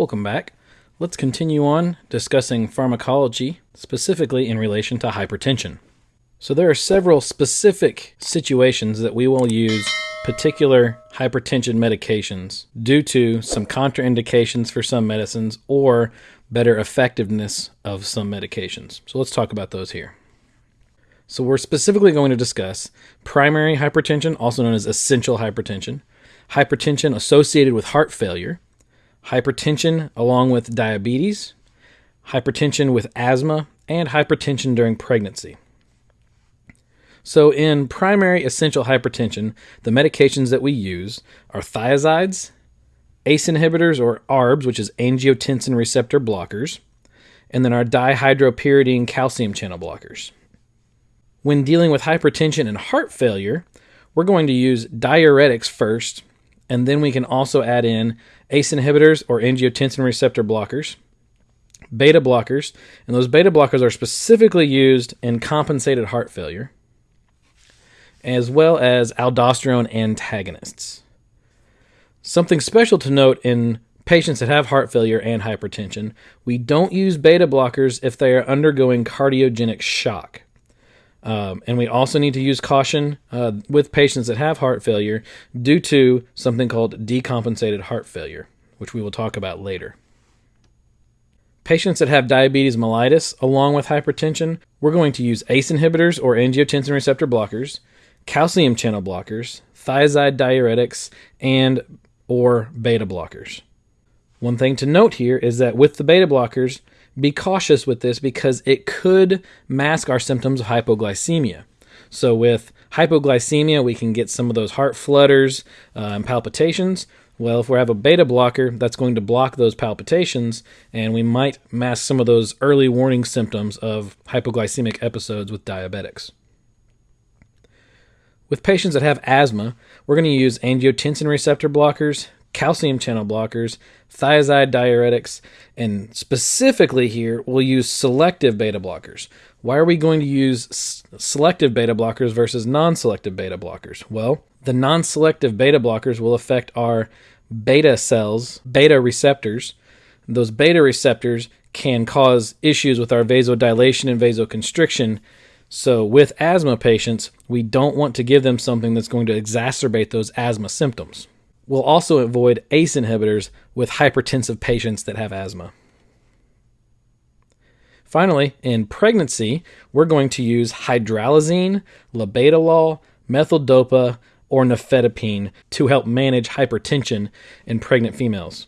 Welcome back. Let's continue on discussing pharmacology, specifically in relation to hypertension. So, there are several specific situations that we will use particular hypertension medications due to some contraindications for some medicines or better effectiveness of some medications. So, let's talk about those here. So, we're specifically going to discuss primary hypertension, also known as essential hypertension, hypertension associated with heart failure hypertension along with diabetes, hypertension with asthma, and hypertension during pregnancy. So, in primary essential hypertension, the medications that we use are thiazides, ACE inhibitors or ARBs, which is angiotensin receptor blockers, and then our dihydropyridine calcium channel blockers. When dealing with hypertension and heart failure, we're going to use diuretics first and then we can also add in ACE inhibitors or angiotensin receptor blockers, beta blockers, and those beta blockers are specifically used in compensated heart failure, as well as aldosterone antagonists. Something special to note in patients that have heart failure and hypertension, we don't use beta blockers if they are undergoing cardiogenic shock. Um, and we also need to use caution uh, with patients that have heart failure due to something called decompensated heart failure, which we will talk about later. Patients that have diabetes mellitus along with hypertension, we're going to use ACE inhibitors or angiotensin receptor blockers, calcium channel blockers, thiazide diuretics, and or beta blockers. One thing to note here is that with the beta blockers, be cautious with this because it could mask our symptoms of hypoglycemia. So, with hypoglycemia, we can get some of those heart flutters uh, and palpitations. Well, if we have a beta blocker, that's going to block those palpitations, and we might mask some of those early warning symptoms of hypoglycemic episodes with diabetics. With patients that have asthma, we're going to use angiotensin receptor blockers, calcium channel blockers, thiazide diuretics, and specifically here, we'll use selective beta blockers. Why are we going to use selective beta blockers versus non selective beta blockers? Well, the non selective beta blockers will affect our beta cells, beta receptors. Those beta receptors can cause issues with our vasodilation and vasoconstriction. So, with asthma patients, we don't want to give them something that's going to exacerbate those asthma symptoms. We'll also avoid ACE inhibitors with hypertensive patients that have asthma. Finally, in pregnancy, we're going to use hydralazine, labetalol, methyl-dopa, or nifedipine to help manage hypertension in pregnant females.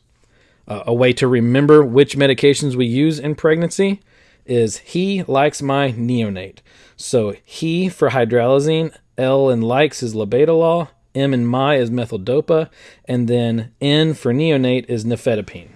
Uh, a way to remember which medications we use in pregnancy is he likes my neonate. So he for hydralazine, L and likes is labetalol, M and my is methyl-dopa, and then N for neonate is nifedipine.